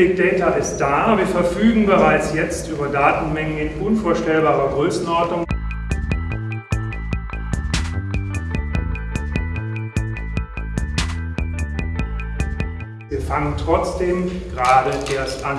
Big Data ist da, wir verfügen bereits jetzt über Datenmengen in unvorstellbarer Größenordnung. Wir fangen trotzdem gerade erst an.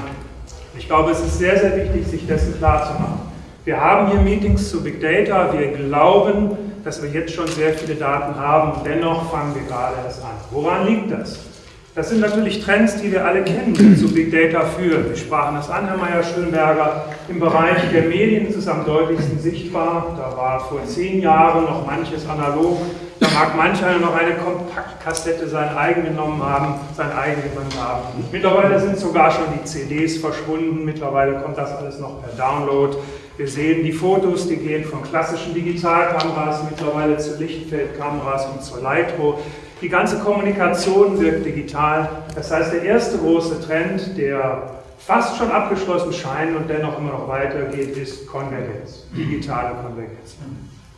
Ich glaube, es ist sehr, sehr wichtig, sich dessen klar zu machen. Wir haben hier Meetings zu Big Data. Wir glauben, dass wir jetzt schon sehr viele Daten haben. Dennoch fangen wir gerade erst an. Woran liegt das? Das sind natürlich Trends, die wir alle kennen, die zu Big Data führen. Wir sprachen das an, Herr Meyer-Schönberger. Im Bereich der Medien ist es am deutlichsten sichtbar. Da war vor zehn Jahren noch manches analog. Da mag manch einer noch eine Kompaktkassette sein eigen genommen haben, sein eigen genommen haben. Mittlerweile sind sogar schon die CDs verschwunden. Mittlerweile kommt das alles noch per Download. Wir sehen die Fotos, die gehen von klassischen Digitalkameras mittlerweile zu Lichtfeldkameras und zur Lightro. Die ganze Kommunikation wirkt digital. Das heißt, der erste große Trend, der fast schon abgeschlossen scheint und dennoch immer noch weitergeht, ist Konvergenz, digitale Konvergenz.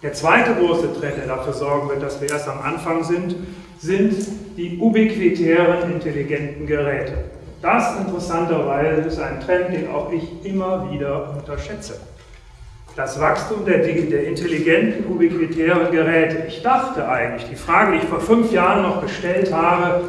Der zweite große Trend, der dafür sorgen wird, dass wir erst am Anfang sind, sind die ubiquitären intelligenten Geräte. Das interessanterweise ist ein Trend, den auch ich immer wieder unterschätze das Wachstum der, der, intelligenten, ubiquitären Geräte. Ich dachte eigentlich, die Frage, die ich vor fünf Jahren noch gestellt habe,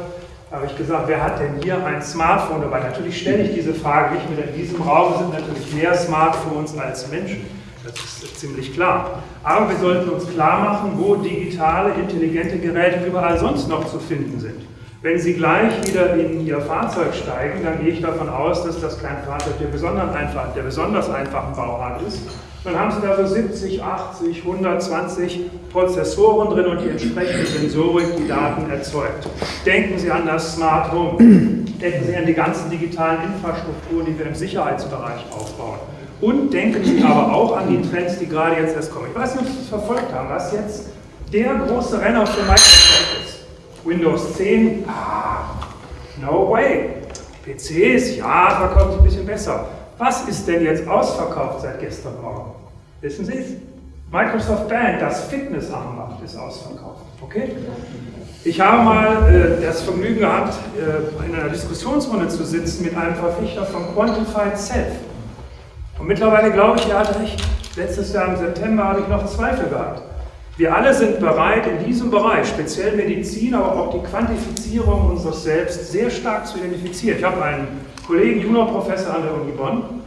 habe ich gesagt, wer hat denn hier ein Smartphone dabei? Natürlich stelle ich diese Frage nicht mehr. In diesem Raum sind natürlich mehr Smartphones als Menschen. Das ist ziemlich klar. Aber wir sollten uns klar machen, wo digitale, intelligente Geräte überall sonst noch zu finden sind. Wenn Sie gleich wieder in Ihr Fahrzeug steigen, dann gehe ich davon aus, dass das kein Fahrzeug der besonders, einfach, der besonders einfachen Bauart ist, dann haben Sie da so 70, 80, 120 Prozessoren drin und die entsprechende Sensorik die Daten erzeugt. Denken Sie an das Smart Home. Denken Sie an die ganzen digitalen Infrastrukturen, die wir im Sicherheitsbereich aufbauen. Und denken Sie aber auch an die Trends, die gerade jetzt erst kommen. Ich weiß nicht, ob Sie das verfolgt haben, was jetzt der große Renner für Microsoft ist. Windows 10, ah, no way. PCs, ja, verkaufen sich ein bisschen besser. Was ist denn jetzt ausverkauft seit gestern Morgen? Wissen Sie es? Microsoft Band, das Fitnessarmband, ist ausverkauft. Okay? Ich habe mal äh, das Vergnügen gehabt, äh, in einer Diskussionsrunde zu sitzen mit einem Verfechter von Quantified Self. Und mittlerweile glaube ich, er hat recht. Letztes Jahr im September habe ich noch Zweifel gehabt. Wir alle sind bereit, in diesem Bereich, speziell Medizin, aber auch die Quantifizierung unseres Selbst, sehr stark zu identifizieren. Ich habe einen Kollegen, Juniorprofessor an der Uni Bonn,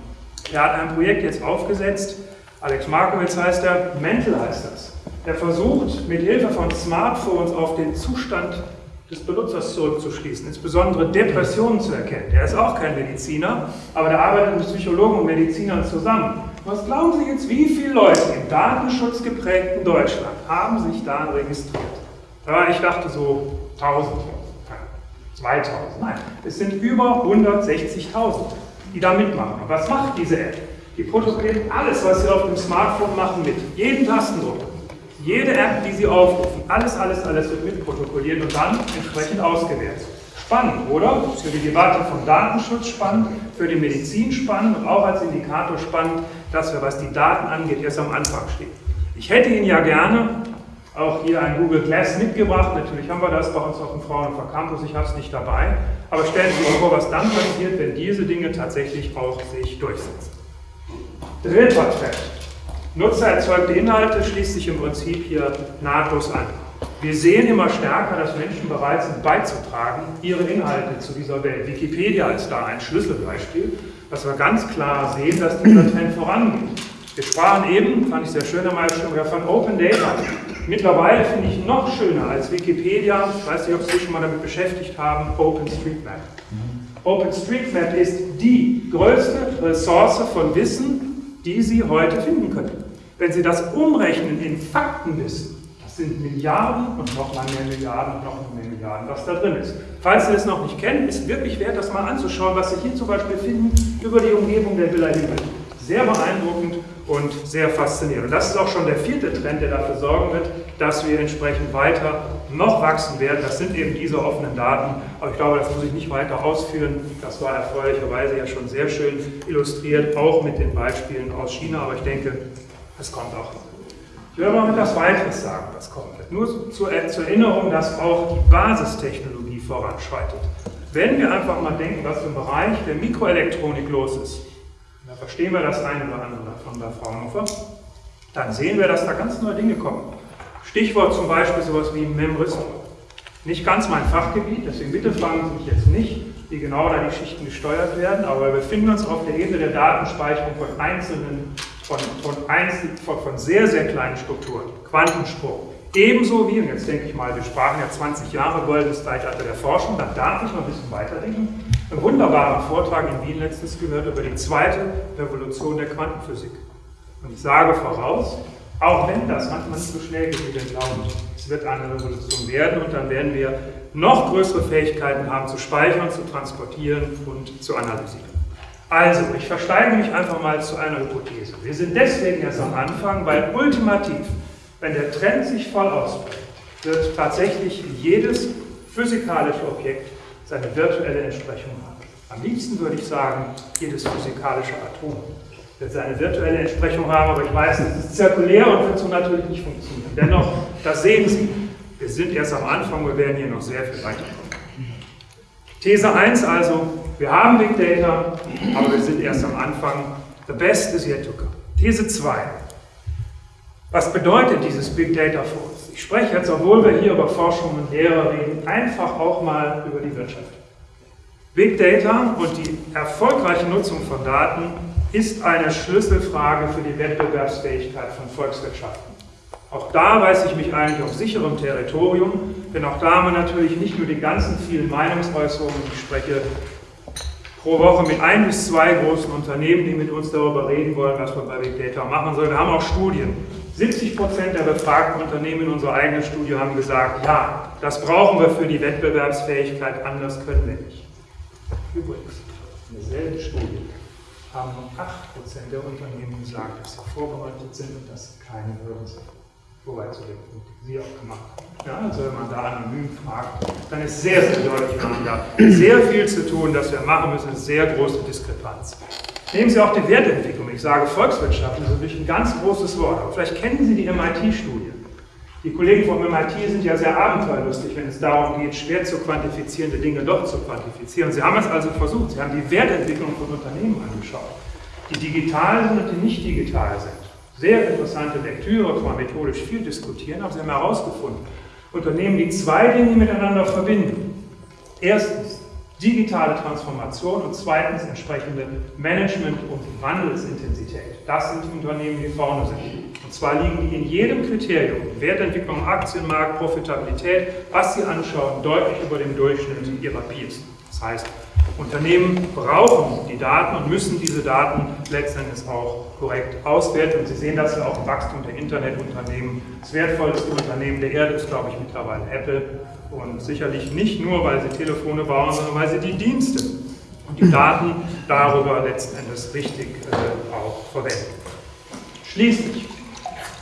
der hat ein Projekt jetzt aufgesetzt, Alex Markowitz heißt er, Mental heißt das. Der versucht mit Hilfe von Smartphones auf den Zustand des Benutzers zurückzuschließen, insbesondere Depressionen zu erkennen. Der ist auch kein Mediziner, aber der arbeitet mit Psychologen und Medizinern zusammen. Was glauben Sie jetzt, wie viele Leute im datenschutzgeprägten Deutschland haben sich da registriert? Ja, ich dachte so 1000. 2000. Nein, es sind über 160.000, die da mitmachen. Und was macht diese App? Die protokolliert alles, was Sie auf dem Smartphone machen, mit. Jeden Tastendruck. Jede App, die Sie aufrufen, alles, alles, alles wird mitprotokolliert und dann entsprechend ausgewertet. Spannend, oder? Für die Debatte vom Datenschutz spannend, für die Medizin spannend und auch als Indikator spannend, dass wir, was die Daten angeht, erst am Anfang stehen. Ich hätte Ihnen ja gerne auch hier ein Google Glass mitgebracht. Natürlich haben wir das bei uns auf dem Fraunhofer Campus, ich habe es nicht dabei. Aber stellen Sie sich vor, was dann passiert, wenn diese Dinge tatsächlich auch sich durchsetzen. Dritter Trend. Nutzererzeugte Inhalte schließt sich im Prinzip hier nahtlos an. Wir sehen immer stärker, dass Menschen bereit sind beizutragen, ihre Inhalte zu dieser Welt. Wikipedia ist da ein Schlüsselbeispiel, dass wir ganz klar sehen, dass dieser Trend vorangeht. Wir sprachen eben, fand ich sehr schön, Herr Meister, von Open Data. Mittlerweile finde ich noch schöner als Wikipedia, ich weiß nicht, ob Sie sich schon mal damit beschäftigt haben, OpenStreetMap. OpenStreetMap ist die größte Ressource von Wissen, die Sie heute finden können. Wenn Sie das umrechnen in Faktenwissen, das sind Milliarden und nochmal mehr Milliarden und noch mehr Milliarden, was da drin ist. Falls Sie es noch nicht kennen, ist wirklich wert, das mal anzuschauen, was Sie hier zum Beispiel finden über die Umgebung der Villa Himmel. Sehr beeindruckend und sehr faszinierend. Und das ist auch schon der vierte Trend, der dafür sorgen wird, dass wir entsprechend weiter noch wachsen werden. Das sind eben diese offenen Daten. Aber ich glaube, das muss ich nicht weiter ausführen. Das war erfreulicherweise ja schon sehr schön illustriert, auch mit den Beispielen aus China. Aber ich denke, es kommt auch. Ich will noch etwas weiteres sagen, was kommt. Nur zur, zur Erinnerung, dass auch die Basistechnologie voranschreitet. Wenn wir einfach mal denken, was im Bereich der Mikroelektronik los ist, verstehen wir das eine oder andere davon bei Fraunhofer, dann sehen wir, dass da ganz neue Dinge kommen. Stichwort zum Beispiel sowas wie Memrismo. Nicht ganz mein Fachgebiet, deswegen bitte fragen Sie mich jetzt nicht, wie genau da die Schichten gesteuert werden, aber wir befinden uns auf der Ebene der Datenspeicherung von einzelnen, von, von, einzel, von, von sehr, sehr kleinen Strukturen. Quantensprung. Ebenso wie, und jetzt denke ich mal, wir sprachen ja 20 Jahre goldenes Zeitalter der Forschung, da darf ich noch ein bisschen weiterdenken. Einen wunderbaren Vortrag in Wien letztens gehört über die zweite Revolution der Quantenphysik. Und ich sage voraus, auch wenn das manchmal nicht so schnell geht, wie wir glauben, es wird eine Revolution werden und dann werden wir noch größere Fähigkeiten haben zu speichern, zu transportieren und zu analysieren. Also, ich versteige mich einfach mal zu einer Hypothese. Wir sind deswegen erst am Anfang, weil ultimativ, wenn der Trend sich voll ausprägt, wird tatsächlich jedes physikalische Objekt seine virtuelle Entsprechung haben. Am liebsten würde ich sagen, jedes physikalische Atom wird seine virtuelle Entsprechung haben, aber ich weiß, es ist zirkulär und wird so natürlich nicht funktionieren. Dennoch, das sehen Sie, wir sind erst am Anfang, wir werden hier noch sehr viel weiterkommen. These 1 also, wir haben Big Data, aber wir sind erst am Anfang. The best is yet to come. These 2. Was bedeutet dieses Big Data für uns? Ich spreche jetzt, obwohl wir hier über Forschung und Lehre reden, einfach auch mal über die Wirtschaft. Big Data und die erfolgreiche Nutzung von Daten ist eine Schlüsselfrage für die Wettbewerbsfähigkeit von Volkswirtschaften. Auch da weiß ich mich eigentlich auf sicherem Territorium, denn auch da haben wir natürlich nicht nur die ganzen vielen Meinungsäußerungen, ich spreche pro Woche mit ein bis zwei großen Unternehmen, die mit uns darüber reden wollen, was wir bei Big Data machen sollen. Wir haben auch Studien. 70 Prozent der befragten Unternehmen in unserer eigenen Studie haben gesagt, ja, das brauchen wir für die Wettbewerbsfähigkeit, anders können wir nicht. Übrigens, in derselben Studie haben nur 8% der Unternehmen gesagt, dass sie vorbereitet sind und dass sie keine Hürden sind. Wobei zu dem Punkt, Sie auch gemacht haben. Ja, also wenn man da anonym fragt, dann ist sehr, sehr deutlich, wir haben da sehr viel zu tun, das wir machen müssen, sehr große Diskrepanz. Nehmen Sie auch die Wertentwicklung. Ich sage Volkswirtschaft, das ist natürlich ein ganz großes Wort, aber vielleicht kennen Sie die MIT-Studie. Die Kollegen vom MIT sind ja sehr abenteuerlustig, wenn es darum geht, schwer zu quantifizierende Dinge doch zu quantifizieren. Sie haben es also versucht. Sie haben die Wertentwicklung von Unternehmen angeschaut, die digital sind und die nicht digital sind. Sehr interessante Lektüre, kann man methodisch viel diskutieren, aber Sie haben herausgefunden, Unternehmen, die zwei Dinge miteinander verbinden. Erstens digitale Transformation und zweitens entsprechende Management- und Wandelsintensität. Das sind die Unternehmen, die vorne sind. Und zwar liegen die in jedem Kriterium, Wertentwicklung, Aktienmarkt, Profitabilität, was Sie anschauen, deutlich über dem Durchschnitt ihrer Peers. Das heißt, Unternehmen brauchen die Daten und müssen diese Daten letztendlich auch korrekt auswerten. Und Sie sehen das ja auch im Wachstum der Internetunternehmen. Das wertvollste Unternehmen der Erde ist, glaube ich, mittlerweile Apple. Und sicherlich nicht nur, weil sie Telefone bauen, sondern weil sie die Dienste und die Daten darüber letzten Endes richtig äh, auch verwenden. Schließlich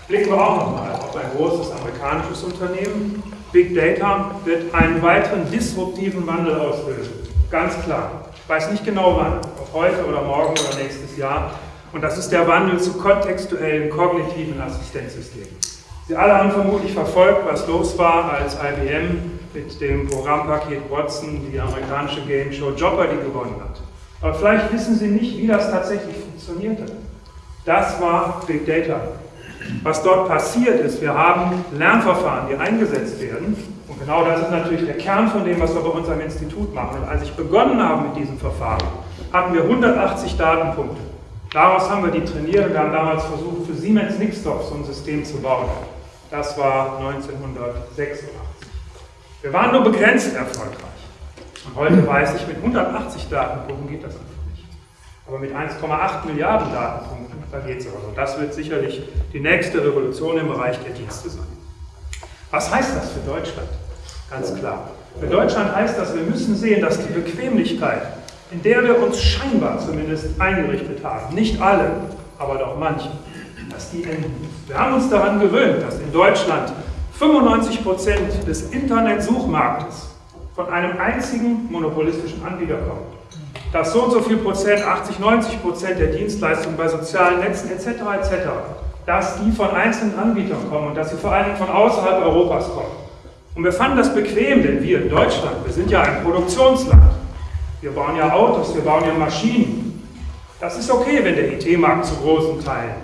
Blicken wir auch nochmal auf ein großes amerikanisches Unternehmen. Big Data wird einen weiteren disruptiven Wandel auslösen. Ganz klar. Ich weiß nicht genau wann, ob heute oder morgen oder nächstes Jahr. Und das ist der Wandel zu kontextuellen kognitiven Assistenzsystemen. Sie alle haben vermutlich verfolgt, was los war, als IBM mit dem Programmpaket Watson die amerikanische Game Show Jeopardy gewonnen hat. Aber vielleicht wissen Sie nicht, wie das tatsächlich funktionierte. Das war Big Data. Was dort passiert ist, wir haben Lernverfahren, die eingesetzt werden. Und genau das ist natürlich der Kern von dem, was wir bei uns am Institut machen. Und als ich begonnen habe mit diesem Verfahren, hatten wir 180 Datenpunkte. Daraus haben wir die trainiert und haben damals versucht, für Siemens Nixdorf so ein System zu bauen. Das war 1986. Wir waren nur begrenzt erfolgreich. Und heute weiß ich, mit 180 Datenpunkten geht das einfach nicht. Aber mit 1,8 Milliarden Datenpunkten da geht es aber so. Das wird sicherlich die nächste Revolution im Bereich der Dienste sein. Was heißt das für Deutschland? Ganz klar. Für Deutschland heißt das, wir müssen sehen, dass die Bequemlichkeit, in der wir uns scheinbar zumindest eingerichtet haben, nicht alle, aber doch manche, dass die enden. Wir haben uns daran gewöhnt, dass in Deutschland 95 Prozent des Internetsuchmarktes von einem einzigen monopolistischen Anbieter kommt dass so und so viel Prozent, 80, 90 Prozent der Dienstleistungen bei sozialen Netzen etc. etc., dass die von einzelnen Anbietern kommen und dass sie vor allen Dingen von außerhalb Europas kommen. Und wir fanden das bequem, denn wir in Deutschland, wir sind ja ein Produktionsland. Wir bauen ja Autos, wir bauen ja Maschinen. Das ist okay, wenn der IT-Markt zu großen Teilen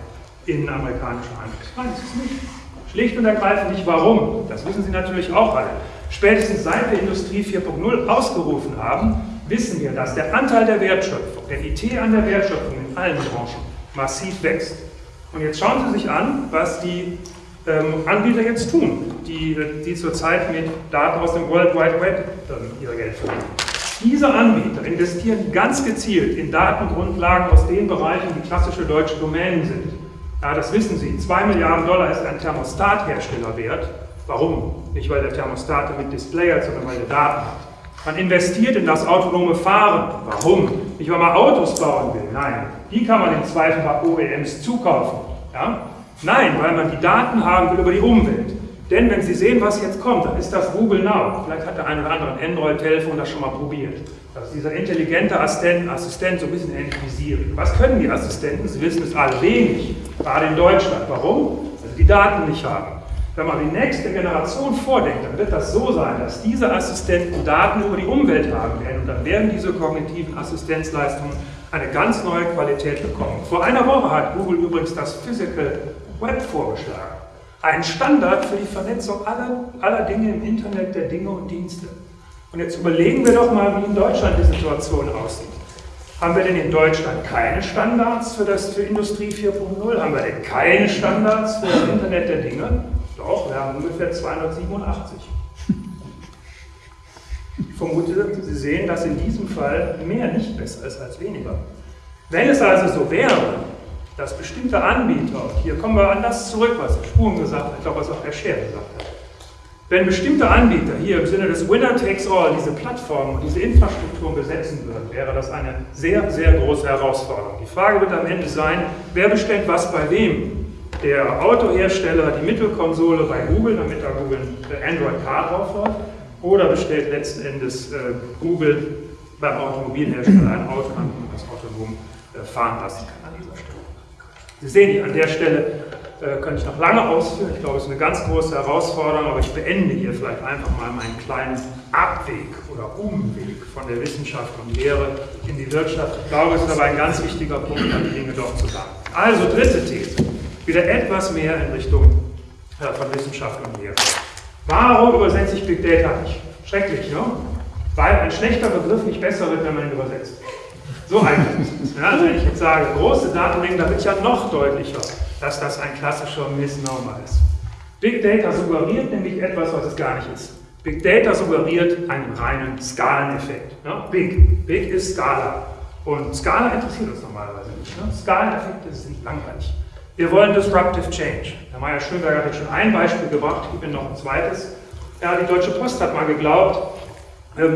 in amerikanischer Hand ist. Nein, das ist nicht. Schlicht und ergreifend nicht. Warum? Das wissen Sie natürlich auch alle. Spätestens seit wir Industrie 4.0 ausgerufen haben, wissen wir, dass der Anteil der Wertschöpfung, der IT an der Wertschöpfung in allen Branchen massiv wächst. Und jetzt schauen Sie sich an, was die ähm, Anbieter jetzt tun, die, die zurzeit mit Daten aus dem World Wide Web ähm, ihr Geld verdienen. Diese Anbieter investieren ganz gezielt in Datengrundlagen aus den Bereichen, die klassische deutsche Domänen sind. Ja, das wissen Sie. 2 Milliarden Dollar ist ein Thermostathersteller wert. Warum? Nicht, weil der Thermostat mit Display hat, sondern weil er Daten hat. Man investiert in das autonome Fahren. Warum? Nicht, weil man Autos bauen will. Nein, die kann man im Zweifel bei OEMs zukaufen. Ja? Nein, weil man die Daten haben will über die Umwelt. Denn wenn Sie sehen, was jetzt kommt, dann ist das Google Now. Vielleicht hat der eine oder andere ein Android-Telefon das schon mal probiert. Das ist dieser intelligente Assistent, Assistent so ein bisschen ähnlich wie Siri. Was können die Assistenten? Sie wissen es alle wenig, gerade in Deutschland. Warum? Weil sie die Daten nicht haben. Wenn man die nächste Generation vordenkt, dann wird das so sein, dass diese Assistenten Daten über die Umwelt haben werden und dann werden diese kognitiven Assistenzleistungen eine ganz neue Qualität bekommen. Vor einer Woche hat Google übrigens das Physical Web vorgeschlagen. Ein Standard für die Vernetzung aller, aller Dinge im Internet der Dinge und Dienste. Und jetzt überlegen wir doch mal, wie in Deutschland die Situation aussieht. Haben wir denn in Deutschland keine Standards für, das, für Industrie 4.0? Haben wir denn keine Standards für das Internet der Dinge? Doch, wir haben ungefähr 287. Ich vermute, Sie sehen, dass in diesem Fall mehr nicht besser ist als weniger. Wenn es also so wäre, dass bestimmte Anbieter, und hier kommen wir an das zurück, was Herr Spuren gesagt hat, ich glaube, was auch Herr Scher gesagt hat, wenn bestimmte Anbieter hier im Sinne des Winner takes all diese Plattformen und diese Infrastrukturen besetzen würden, wäre das eine sehr, sehr große Herausforderung. Die Frage wird am Ende sein, wer bestellt was bei wem? der Autohersteller die Mittelkonsole bei Google, damit da Google Android Car drauf läuft, oder bestellt letzten Endes äh, Google beim Automobilhersteller ein Auto an, das autonom äh, fahren lassen kann. Sie sehen, an der Stelle äh, könnte ich noch lange ausführen. Ich glaube, es ist eine ganz große Herausforderung, aber ich beende hier vielleicht einfach mal meinen kleinen Abweg oder Umweg von der Wissenschaft und Lehre in die Wirtschaft. Ich glaube, es ist aber ein ganz wichtiger Punkt, an die Dinge doch zu sagen. Also, dritte These wieder etwas mehr in Richtung äh, von Wissenschaft und Lehre. Warum übersetze ich Big Data nicht? Schrecklich, ne? Weil ein schlechter Begriff nicht besser wird, wenn man ihn übersetzt. So einfach ist es. Ja, also wenn ich jetzt sage, große Datenmengen, da wird ja noch deutlicher, dass das ein klassischer Misnomer ist. Big Data suggeriert nämlich etwas, was es gar nicht ist. Big Data suggeriert einen reinen Skaleneffekt. Ja, big. Big ist Skala. Und Skala interessiert uns normalerweise nicht. Ne? Skaleneffekte sind langweilig. Wir wollen Disruptive Change. Herr Meyer-Schönberger hat schon ein Beispiel gebracht, ich bin noch ein zweites. Ja, die Deutsche Post hat mal geglaubt,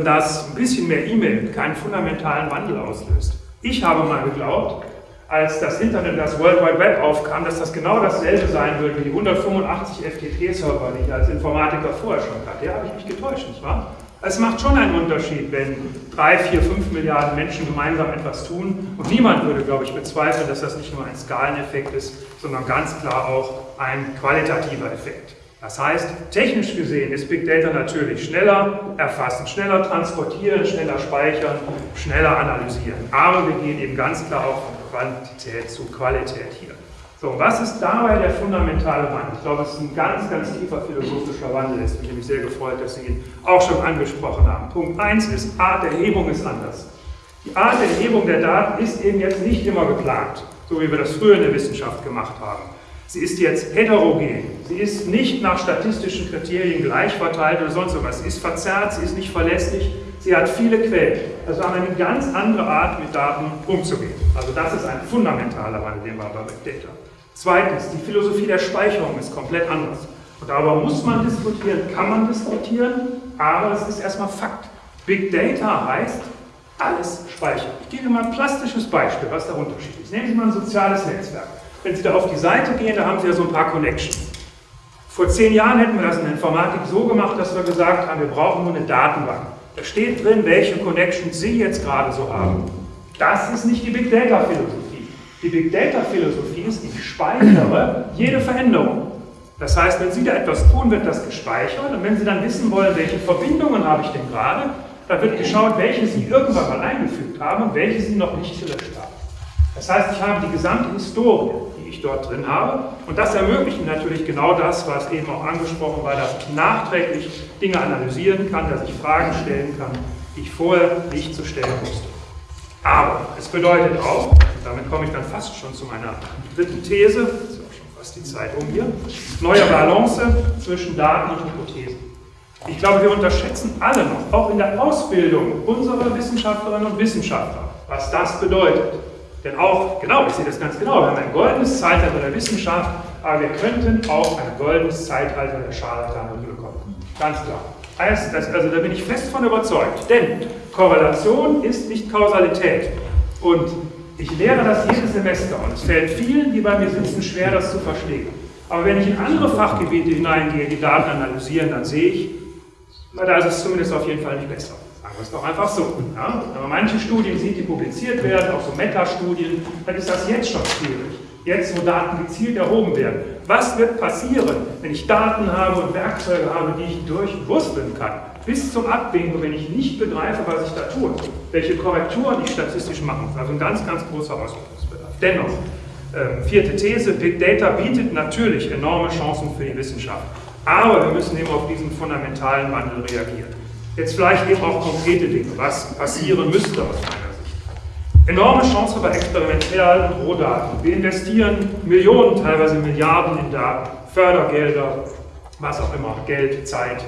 dass ein bisschen mehr E-Mail keinen fundamentalen Wandel auslöst. Ich habe mal geglaubt, als das Internet, das World Wide Web aufkam, dass das genau dasselbe sein würde wie die 185 FTP-Server, die ich als Informatiker vorher schon hatte. Ja, habe ich mich getäuscht, nicht wahr? Es macht schon einen Unterschied, wenn drei, vier, fünf Milliarden Menschen gemeinsam etwas tun. Und niemand würde, glaube ich, bezweifeln, dass das nicht nur ein Skaleneffekt ist, sondern ganz klar auch ein qualitativer Effekt. Das heißt, technisch gesehen ist Big Data natürlich schneller erfassen, schneller transportieren, schneller speichern, schneller analysieren. Aber wir gehen eben ganz klar auch von Quantität zu Qualität hier. So, was ist dabei der fundamentale Wandel? Ich glaube, es ist ein ganz, ganz tiefer philosophischer Wandel. Es bin mich sehr gefreut, dass Sie ihn auch schon angesprochen haben. Punkt 1 ist, Art der Erhebung ist anders. Die Art der Erhebung der Daten ist eben jetzt nicht immer geplant, so wie wir das früher in der Wissenschaft gemacht haben. Sie ist jetzt heterogen. Sie ist nicht nach statistischen Kriterien gleich verteilt oder sonst was. Sie ist verzerrt, sie ist nicht verlässlich, sie hat viele Quellen. Also haben wir eine ganz andere Art, mit Daten umzugehen. Also das ist ein fundamentaler Wandel, den wir bei Big Data. Zweitens, die Philosophie der Speicherung ist komplett anders. Und darüber muss man diskutieren, kann man diskutieren, aber es ist erstmal Fakt. Big Data heißt, alles speichern. Ich gebe mal ein plastisches Beispiel, was der Unterschied ist. Nehmen Sie mal ein soziales Netzwerk. Wenn Sie da auf die Seite gehen, da haben Sie ja so ein paar Connections. Vor zehn Jahren hätten wir das in Informatik so gemacht, dass wir gesagt haben, wir brauchen nur eine Datenbank. Da steht drin, welche Connections Sie jetzt gerade so haben. Das ist nicht die Big Data Philosophie. Die Big Data Philosophie ist, ich speichere jede Veränderung. Das heißt, wenn Sie da etwas tun, wird das gespeichert und wenn Sie dann wissen wollen, welche Verbindungen habe ich denn gerade, Da wird geschaut, welche Sie irgendwann mal eingefügt haben und welche Sie noch nicht gelöscht haben. Das heißt, ich habe die gesamte Historie, die ich dort drin habe. Und das ermöglicht natürlich genau das, was eben auch angesprochen war, dass ich nachträglich Dinge analysieren kann, dass ich Fragen stellen kann, die ich vorher nicht zu stellen musste. Aber es bedeutet auch, und damit komme ich dann fast schon zu meiner dritten These, ist auch schon fast die Zeit um hier, neue Balance zwischen Daten und Hypothesen. Ich glaube, wir unterschätzen alle noch, auch in der Ausbildung unserer Wissenschaftlerinnen und Wissenschaftler, was das bedeutet. Denn auch, genau, ich sehe das ganz genau, wir haben ein goldenes Zeitalter der Wissenschaft, aber wir könnten auch ein goldenes Zeitalter der Scharlatanerie bekommen. Ganz klar. Also, also da bin ich fest von überzeugt. Denn Korrelation ist nicht Kausalität. Und ich lehre das jedes Semester und es fällt vielen, die bei mir sitzen, schwer, das zu verstehen. Aber wenn ich in andere Fachgebiete hineingehe, die Daten analysieren, dann sehe ich, da ist es zumindest auf jeden Fall nicht besser. Wir es doch einfach so. Ja? Wenn man manche Studien sieht, die publiziert werden, auch so Meta-Studien, dann ist das jetzt schon schwierig. Jetzt, wo Daten gezielt erhoben werden. Was wird passieren, wenn ich Daten habe und Werkzeuge habe, die ich durchwursteln kann? Bis zum Abwinken, wenn ich nicht begreife, was ich da tue. Welche Korrekturen ich statistisch machen muss. Also ein ganz, ganz großer Ausbildungsbedarf. Dennoch, äh, vierte These, Big Data bietet natürlich enorme Chancen für die Wissenschaft. Aber wir müssen eben auf diesen fundamentalen Wandel reagieren. Jetzt vielleicht eben auch konkrete Dinge, was passieren müsste aus meiner Sicht. Enorme Chance bei experimentellen Rohdaten. Wir investieren Millionen, teilweise Milliarden in Daten, Fördergelder, was auch immer, Geld, Zeit,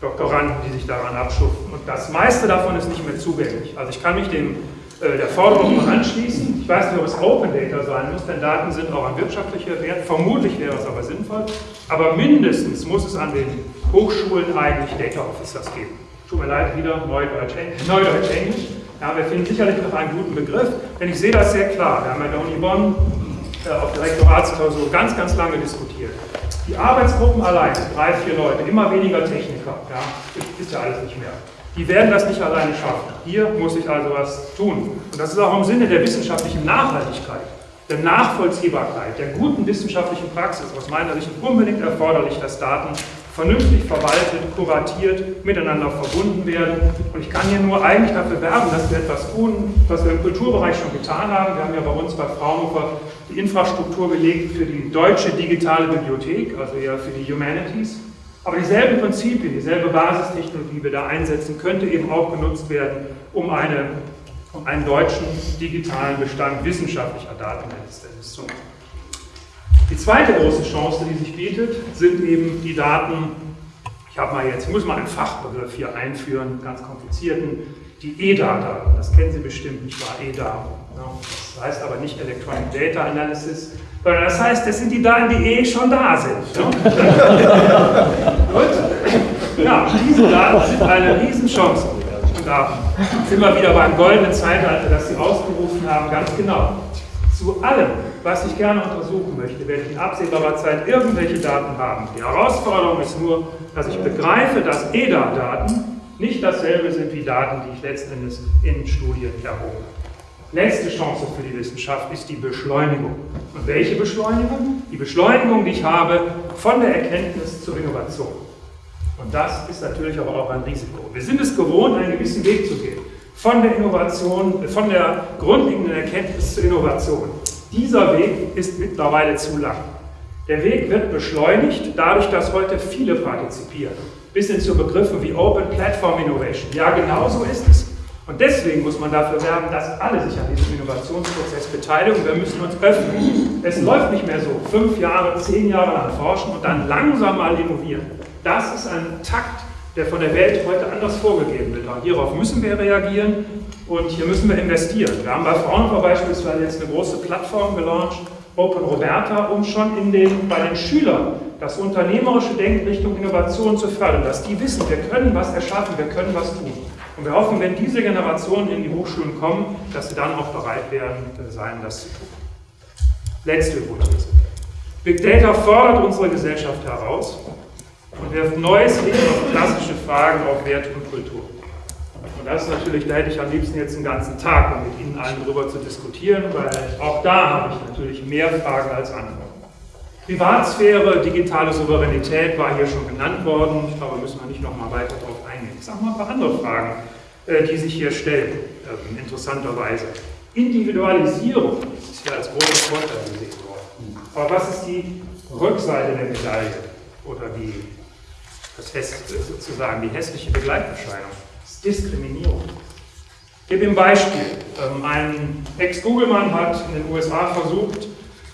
Doktoranden, die sich daran abschuften. Und das meiste davon ist nicht mehr zugänglich. Also ich kann mich dem äh, der Forderung anschließen. Ich weiß nicht, ob es Open Data sein muss, denn Daten sind auch ein wirtschaftlicher Wert. Vermutlich wäre es aber sinnvoll. Aber mindestens muss es an den Hochschulen eigentlich Data Officers geben. Tut mir leid, wieder Neudeutsch, Neudeutsch Englisch. Ja, wir finden sicherlich noch einen guten Begriff, denn ich sehe das sehr klar. Wir haben bei der Uni Bonn äh, auf der Rektoratsklausur ganz, ganz lange diskutiert. Die Arbeitsgruppen allein, drei, vier Leute, immer weniger Techniker, ja, ist ja alles nicht mehr. Die werden das nicht alleine schaffen. Hier muss ich also was tun. Und das ist auch im Sinne der wissenschaftlichen Nachhaltigkeit, der Nachvollziehbarkeit, der guten wissenschaftlichen Praxis aus meiner Sicht unbedingt erforderlich, dass Daten vernünftig verwaltet, kuratiert, miteinander verbunden werden. Und ich kann hier nur eigentlich dafür werben, dass wir etwas tun, was wir im Kulturbereich schon getan haben. Wir haben ja bei uns bei Fraunhofer die Infrastruktur gelegt für die deutsche digitale Bibliothek, also eher für die Humanities. Aber dieselben Prinzipien, dieselbe Basistechnologie, die wir da einsetzen, könnte eben auch genutzt werden, um, eine, um einen deutschen digitalen Bestand wissenschaftlicher Daten zu machen. Die zweite große Chance, die sich bietet, sind eben die Daten, ich habe mal jetzt, ich muss mal einen Fachbegriff hier einführen, ganz komplizierten, die EDA-Daten, das kennen Sie bestimmt nicht wahr, EDA. Das heißt aber nicht Electronic Data Analysis, sondern das heißt, das sind die Daten, die eh schon da sind. Gut? Ja, diese Daten sind eine Riesenchance. Und da sind wir wieder beim goldenen Zeitalter, das Sie ausgerufen haben, ganz genau. Zu allem, was ich gerne untersuchen möchte, werde ich in absehbarer Zeit irgendwelche Daten haben. Die Herausforderung ist nur, dass ich begreife, dass EDA-Daten nicht dasselbe sind wie Daten, die ich letztendlich in Studien erhoben habe. Letzte Chance für die Wissenschaft ist die Beschleunigung. Und welche Beschleunigung? Die Beschleunigung, die ich habe von der Erkenntnis zur Innovation. Und das ist natürlich aber auch ein Risiko. Wir sind es gewohnt, einen gewissen Weg zu gehen. Von der Innovation, von der grundlegenden Erkenntnis zur Innovation. Dieser Weg ist mittlerweile zu lang. Der Weg wird beschleunigt, dadurch, dass heute viele partizipieren. Bis hin zu Begriffen wie Open Platform Innovation. Ja, genau so ist es. Und deswegen muss man dafür werben, dass alle sich an diesem Innovationsprozess beteiligen. Wir müssen uns öffnen. Es läuft nicht mehr so, fünf Jahre, zehn Jahre lang forschen und dann langsam mal innovieren. Das ist ein Takt, der von der Welt heute anders vorgegeben wird. Und hierauf müssen wir reagieren und hier müssen wir investieren. Wir haben bei Fraunhofer beispielsweise jetzt eine große Plattform gelauncht, Open Roberta, um schon in den, bei den Schülern das unternehmerische Denken Richtung Innovation zu fördern, dass die wissen, wir können was erschaffen, wir können was tun. Und wir hoffen, wenn diese Generationen in die Hochschulen kommen, dass sie dann auch bereit werden, sein, das zu tun. Letzte Hypothese. Big Data fordert unsere Gesellschaft heraus und wirft neues Licht auf klassische Fragen auf Wert und Kultur. Und das ist natürlich, da hätte ich am liebsten jetzt einen ganzen Tag, um mit Ihnen allen darüber zu diskutieren, weil auch da habe ich natürlich mehr Fragen als Antworten. Privatsphäre, digitale Souveränität war hier schon genannt worden. Ich glaube, müssen wir nicht noch mal weiter darauf eingehen. Ich sage mal ein paar andere Fragen. äh, die sich hier stellen, ähm, interessanterweise. Individualisierung ist hier als großer Vorteil gesehen worden. Aber was ist die Rückseite der Medaille oder die, das sozusagen die hässliche Begleiterscheinung? Diskriminierung. Ich gebe ein Beispiel. Ähm, ein Ex-Google-Mann hat in den USA versucht,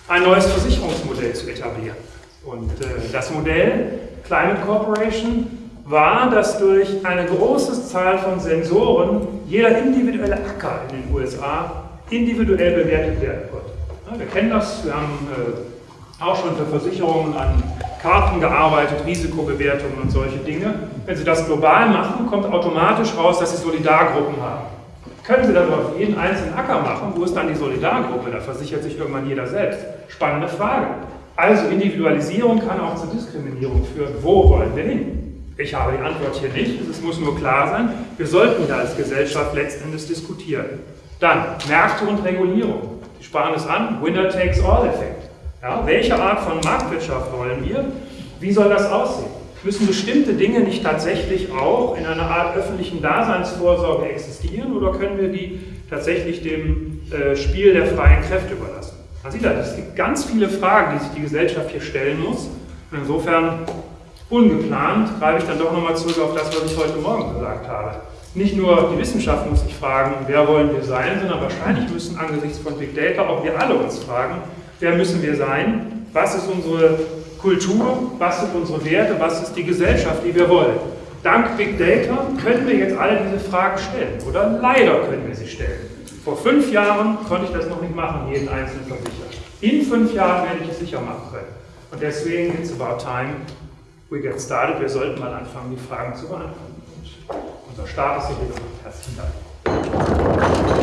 ein neues Versicherungsmodell zu etablieren. Und äh, das Modell Climate Corporation war, dass durch eine große Zahl von Sensoren jeder individuelle Acker in den USA individuell bewertet werden konnte. Wir kennen das, wir haben äh, auch schon für Versicherungen an Karten gearbeitet, Risikobewertungen und solche Dinge. Wenn Sie das global machen, kommt automatisch raus, dass Sie Solidargruppen haben. Können Sie das auf jeden einzelnen Acker machen? Wo ist dann die Solidargruppe? Da versichert sich irgendwann jeder selbst. Spannende Frage. Also Individualisierung kann auch zur Diskriminierung führen. Wo wollen wir hin? Ich habe die Antwort hier nicht, es muss nur klar sein. Wir sollten da als Gesellschaft letztendlich diskutieren. Dann Märkte und Regulierung. Sie sparen es an, Winner-takes-all-Effekt. Ja, welche Art von Marktwirtschaft wollen wir? Wie soll das aussehen? Müssen bestimmte Dinge nicht tatsächlich auch in einer Art öffentlichen Daseinsvorsorge existieren oder können wir die tatsächlich dem äh, Spiel der freien Kräfte überlassen? Man sieht das, es gibt ganz viele Fragen, die sich die Gesellschaft hier stellen muss. Und insofern, ungeplant, greife ich dann doch nochmal zurück auf das, was ich heute Morgen gesagt habe. Nicht nur die Wissenschaft muss sich fragen, wer wollen wir sein, sondern wahrscheinlich müssen angesichts von Big Data auch wir alle uns fragen, wer müssen wir sein, was ist unsere Kultur, was sind unsere Werte, was ist die Gesellschaft, die wir wollen. Dank Big Data können wir jetzt alle diese Fragen stellen oder leider können wir sie stellen. Vor fünf Jahren konnte ich das noch nicht machen, jeden einzelnen versichern. In fünf Jahren werde ich es sicher machen können. Und deswegen, it's about time we get started. Wir sollten mal anfangen, die Fragen zu beantworten. Und unser Start ist hier gemacht. Herzlichen Dank.